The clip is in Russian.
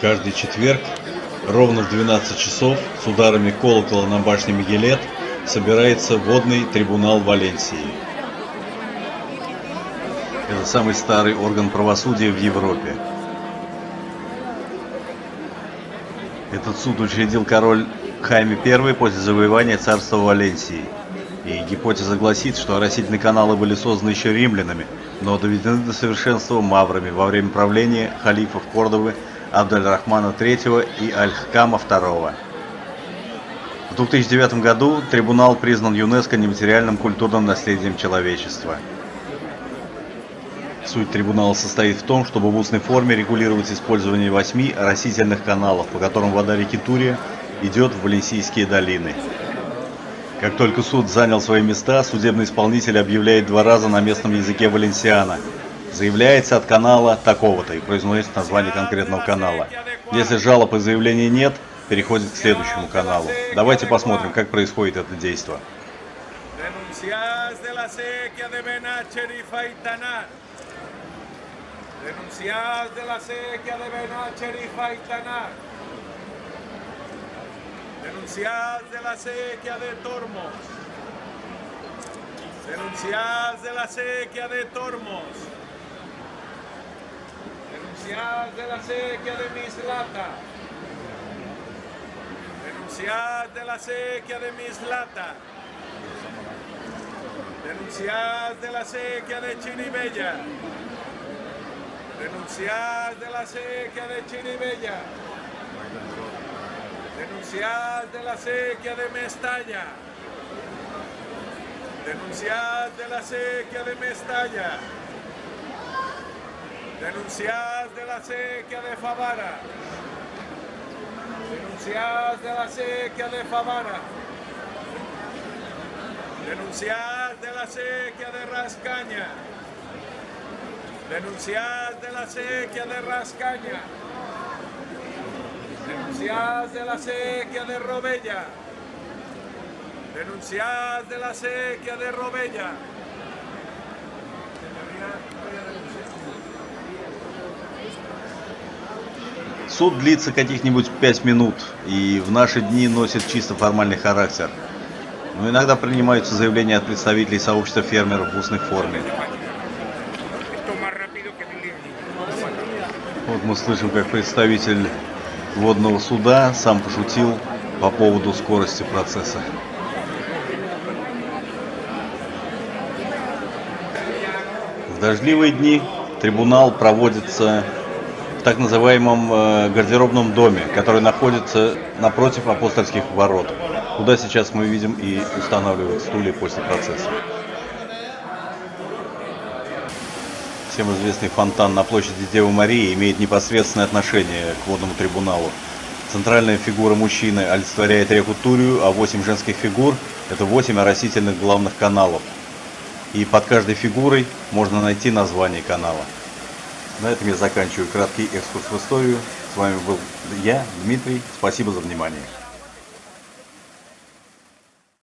Каждый четверг ровно в 12 часов с ударами колокола на башне Мегелет собирается водный трибунал Валенсии. Это самый старый орган правосудия в Европе. Этот суд учредил король Хайме I после завоевания царства Валенсии. И гипотеза гласит, что оросительные каналы были созданы еще римлянами, но доведены до совершенства маврами во время правления халифов Кордовы Абдаль-Рахмана III и Аль-Хкама II. В 2009 году трибунал признан ЮНЕСКО нематериальным культурным наследием человечества. Суть трибунала состоит в том, чтобы в устной форме регулировать использование восьми растительных каналов, по которым вода реки Турия идет в Валенсийские долины. Как только суд занял свои места, судебный исполнитель объявляет два раза на местном языке валенсиана – Заявляется от канала такого-то и произносит название конкретного канала. Если жалоб и заявлений нет, переходит к следующему каналу. Давайте посмотрим, как происходит это действие. Denunciadas de la sequía de Faitanar. Denunciadas de la sequía de Benacher Renunciad de la sequía de mis latas. De la sequía de mis latas. De la sequía de Chinibella. Renunciad de la sequía de Chinibella. Denunciad de la sequía de Mestalla. Denunciad de la sequía de Mestalla. Denunciad la sequía de Favara. Denunciadas de la sequía de Favara. Denunciadas de la sequía de Rascaña. Denunciadas de la sequía de Rascaña. Denunciadas de la sequía de Robella. Denunciadas de la sequía de Robella. Суд длится каких-нибудь пять минут и в наши дни носит чисто формальный характер. Но иногда принимаются заявления от представителей сообщества фермеров в устной форме. Вот мы слышим, как представитель водного суда сам пошутил по поводу скорости процесса. В дождливые дни трибунал проводится так называемом э, гардеробном доме, который находится напротив апостольских ворот, куда сейчас мы видим и устанавливают стулья после процесса. Всем известный фонтан на площади Девы Марии имеет непосредственное отношение к водному трибуналу. Центральная фигура мужчины олицетворяет реку Турию, а восемь женских фигур – это восемь оросительных главных каналов. И под каждой фигурой можно найти название канала. На этом я заканчиваю краткий экскурс в историю. С вами был я, Дмитрий. Спасибо за внимание.